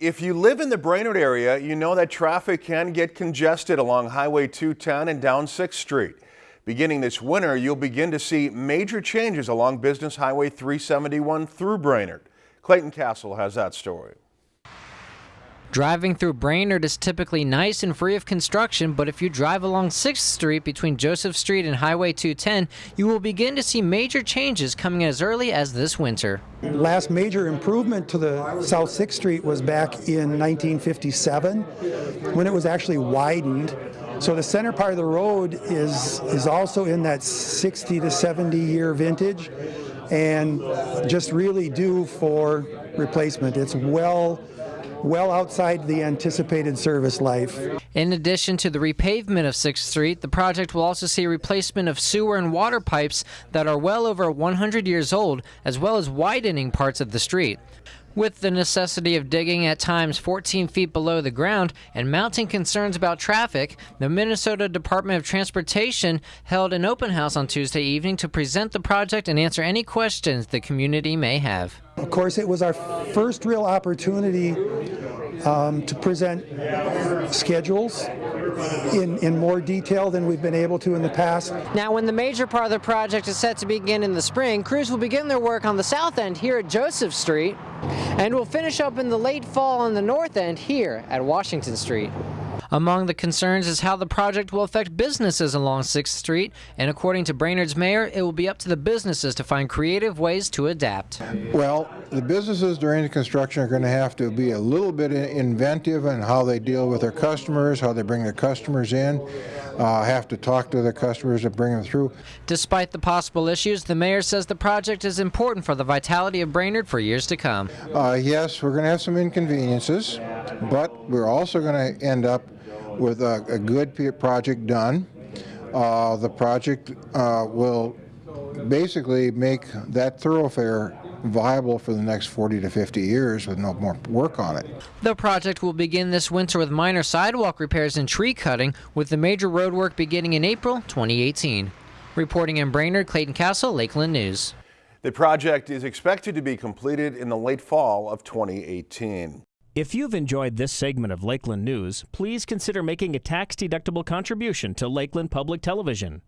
If you live in the Brainerd area, you know that traffic can get congested along Highway 210 and down 6th Street. Beginning this winter, you'll begin to see major changes along Business Highway 371 through Brainerd. Clayton Castle has that story. Driving through Brainerd is typically nice and free of construction, but if you drive along 6th Street between Joseph Street and Highway 210, you will begin to see major changes coming as early as this winter. Last major improvement to the South 6th Street was back in 1957 when it was actually widened. So the center part of the road is, is also in that 60 to 70 year vintage and just really due for replacement. It's well well outside the anticipated service life. In addition to the repavement of 6th Street, the project will also see replacement of sewer and water pipes that are well over 100 years old, as well as widening parts of the street. With the necessity of digging at times 14 feet below the ground and mounting concerns about traffic, the Minnesota Department of Transportation held an open house on Tuesday evening to present the project and answer any questions the community may have. Of course, it was our first real opportunity um, to present schedules in, in more detail than we've been able to in the past. Now, when the major part of the project is set to begin in the spring, crews will begin their work on the south end here at Joseph Street and will finish up in the late fall on the north end here at Washington Street. Among the concerns is how the project will affect businesses along 6th Street, and according to Brainerd's mayor, it will be up to the businesses to find creative ways to adapt. Well, the businesses during the construction are going to have to be a little bit inventive in how they deal with their customers, how they bring their customers in, uh, have to talk to their customers and bring them through. Despite the possible issues, the mayor says the project is important for the vitality of Brainerd for years to come. Uh, yes, we're going to have some inconveniences, but we're also going to end up with a, a good project done. Uh, the project uh, will basically make that thoroughfare viable for the next 40 to 50 years with no more work on it. The project will begin this winter with minor sidewalk repairs and tree cutting, with the major road work beginning in April 2018. Reporting in Brainerd, Clayton Castle, Lakeland News. The project is expected to be completed in the late fall of 2018. If you've enjoyed this segment of Lakeland News, please consider making a tax-deductible contribution to Lakeland Public Television.